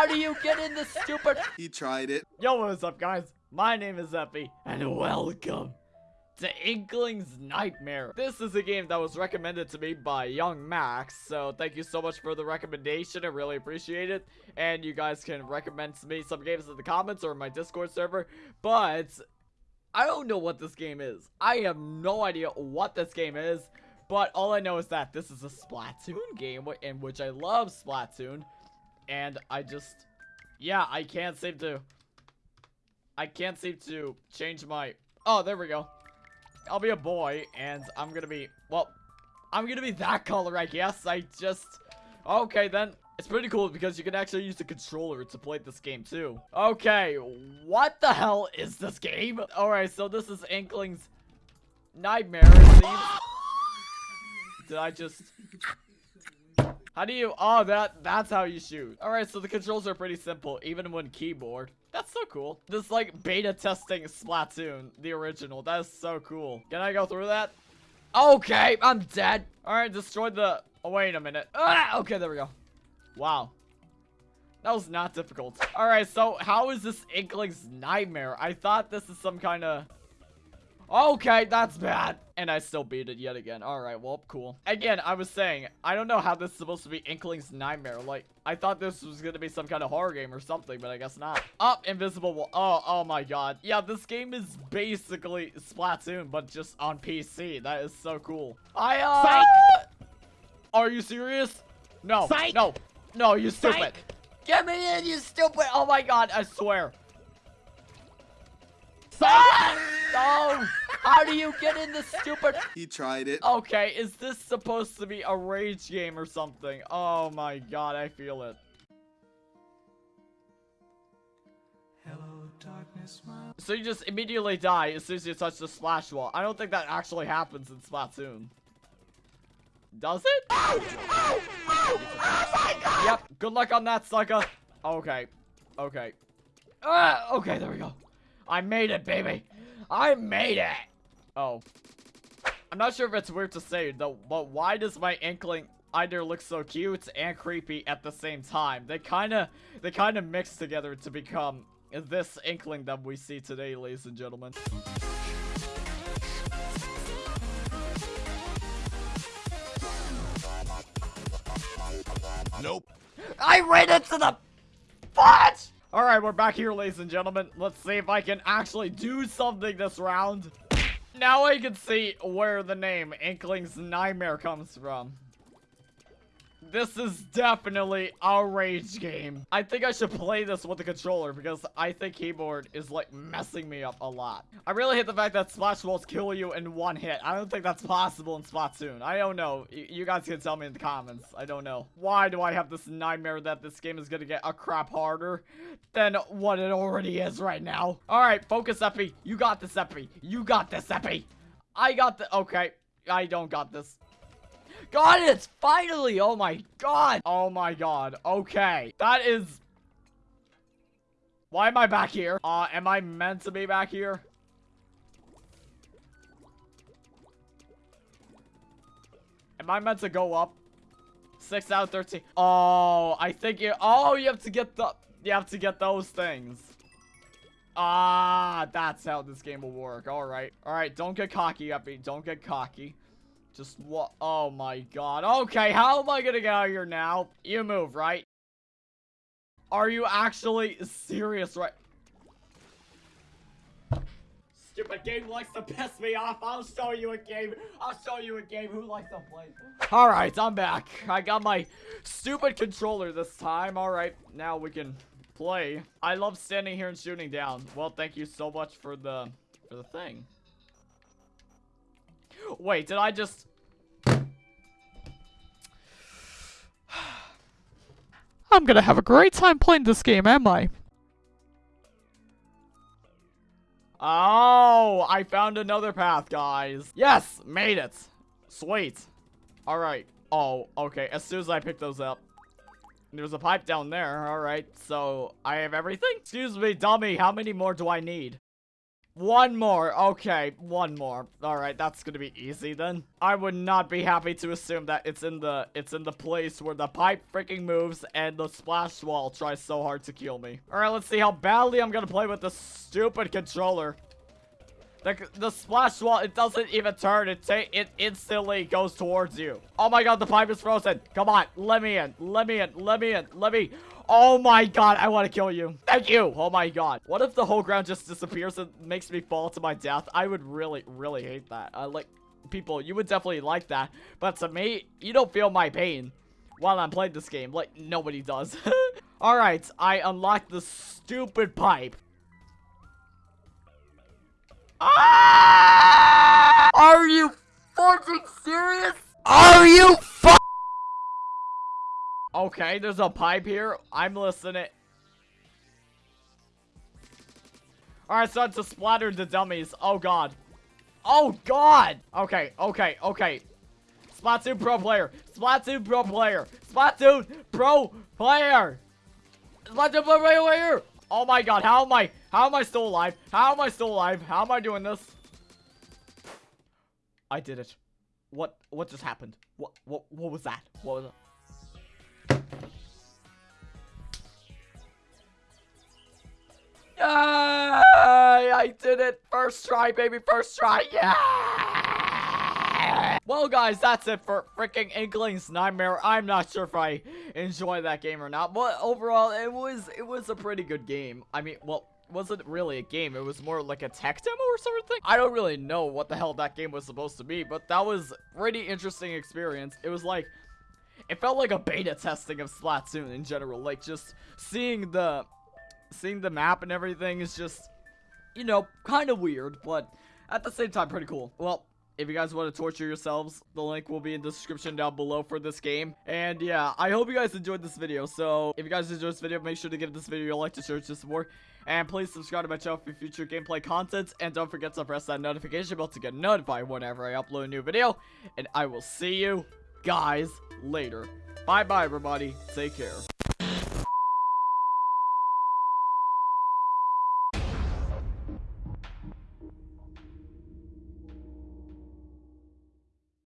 How do you get in this stupid? He tried it. Yo, what's up, guys? My name is Epi, and welcome to Inkling's Nightmare. This is a game that was recommended to me by Young Max, so thank you so much for the recommendation. I really appreciate it. And you guys can recommend to me some games in the comments or my Discord server, but I don't know what this game is. I have no idea what this game is, but all I know is that this is a Splatoon game, in which I love Splatoon, and I just, yeah, I can't seem to, I can't seem to change my, oh, there we go. I'll be a boy, and I'm gonna be, well, I'm gonna be that color, I guess. I just, okay, then. It's pretty cool because you can actually use the controller to play this game too. Okay, what the hell is this game? Alright, so this is Inkling's Nightmare, Did I just... How do you... Oh, that that's how you shoot. Alright, so the controls are pretty simple, even when keyboard. That's so cool. This, like, beta testing Splatoon, the original. That is so cool. Can I go through that? Okay, I'm dead. Alright, destroy the... Oh, wait a minute. Ah, okay, there we go. Wow. That was not difficult. Alright, so how is this Inkling's nightmare? I thought this is some kind of... Okay, that's bad. And I still beat it yet again. Alright, well, cool. Again, I was saying, I don't know how this is supposed to be Inkling's nightmare. Like, I thought this was going to be some kind of horror game or something, but I guess not. Up, oh, invisible wall. Oh, oh my god. Yeah, this game is basically Splatoon, but just on PC. That is so cool. I, uh... Psych! Are you serious? No, Psych! no, no, you stupid. Psych. Get me in, you stupid. Oh my god, I swear. How do you get in this stupid? He tried it. Okay, is this supposed to be a rage game or something? Oh my god, I feel it. Hello, darkness, so you just immediately die as soon as you touch the splash wall. I don't think that actually happens in Splatoon. Does it? Oh, oh, oh, oh my god! Yep, good luck on that, sucker. Okay, okay. Uh, okay, there we go. I made it, baby. I made it. Oh. I'm not sure if it's weird to say, though, but why does my inkling either look so cute and creepy at the same time? They kind of, they kind of mix together to become this inkling that we see today, ladies and gentlemen. Nope. I ran into the butt! Alright, we're back here, ladies and gentlemen. Let's see if I can actually do something this round. Now I can see where the name Inkling's Nightmare comes from. This is definitely a rage game. I think I should play this with the controller because I think keyboard is like messing me up a lot. I really hate the fact that splash walls kill you in one hit. I don't think that's possible in Splatoon. I don't know. you guys can tell me in the comments. I don't know. Why do I have this nightmare that this game is gonna get a crap harder than what it already is right now? All right, focus, Epi. You got this, Epi. You got this, Epi. I got the- okay. I don't got this. Got it! Finally! Oh my god! Oh my god. Okay. That is... Why am I back here? Uh, am I meant to be back here? Am I meant to go up? 6 out of 13. Oh, I think you... Oh, you have to get the... You have to get those things. Ah, that's how this game will work. All right. All right, don't get cocky, Epi. Don't get cocky. Just what? Oh my god. Okay, how am I gonna get out of here now? You move, right? Are you actually serious, right? Stupid game likes to piss me off. I'll show you a game. I'll show you a game who likes to play. Alright, I'm back. I got my stupid controller this time. Alright, now we can play. I love standing here and shooting down. Well, thank you so much for the for the thing. Wait, did I just... I'm gonna have a great time playing this game, am I? Oh, I found another path, guys. Yes, made it. Sweet. All right. Oh, okay. As soon as I pick those up. There's a pipe down there. All right. So I have everything? Excuse me, dummy. How many more do I need? One more. Okay, one more. All right, that's gonna be easy then. I would not be happy to assume that it's in the it's in the place where the pipe freaking moves and the splash wall tries so hard to kill me. All right, let's see how badly I'm gonna play with this stupid controller. The, the splash wall, it doesn't even turn. It, it instantly goes towards you. Oh my god, the pipe is frozen. Come on, let me in. Let me in. Let me in. Let me... Oh my god, I want to kill you. Thank you. Oh my god. What if the whole ground just disappears and makes me fall to my death? I would really, really hate that. I like... People, you would definitely like that. But to me, you don't feel my pain while I'm playing this game. Like, nobody does. Alright, I unlocked the stupid pipe. Ah! Are you fucking serious? Are you Okay, there's a pipe here. I'm listening. Alright, so to splatter the dummies. Oh, God. Oh, God! Okay, okay, okay. Splatoon pro player. Splatoon pro player. Splatoon pro player. Splatoon pro player. Oh my god, how am I, how am I still alive? How am I still alive? How am I doing this? I did it. What, what just happened? What, what, what was that? What was it? I did it. First try, baby. First try. Yeah. Well, guys, that's it for freaking Inkling's Nightmare. I'm not sure if I enjoy that game or not, but overall, it was it was a pretty good game. I mean, well, wasn't really a game. It was more like a tech demo or something. I don't really know what the hell that game was supposed to be, but that was pretty interesting experience. It was like, it felt like a beta testing of Splatoon in general. Like just seeing the, seeing the map and everything is just, you know, kind of weird, but at the same time pretty cool. Well, if you guys want to torture yourselves, the link will be in the description down below for this game. And yeah, I hope you guys enjoyed this video. So if you guys enjoyed this video, make sure to give this video a like to show some support. And please subscribe to my channel for future gameplay content. And don't forget to press that notification bell to get notified whenever I upload a new video. And I will see you guys later. Bye-bye, everybody. Take care.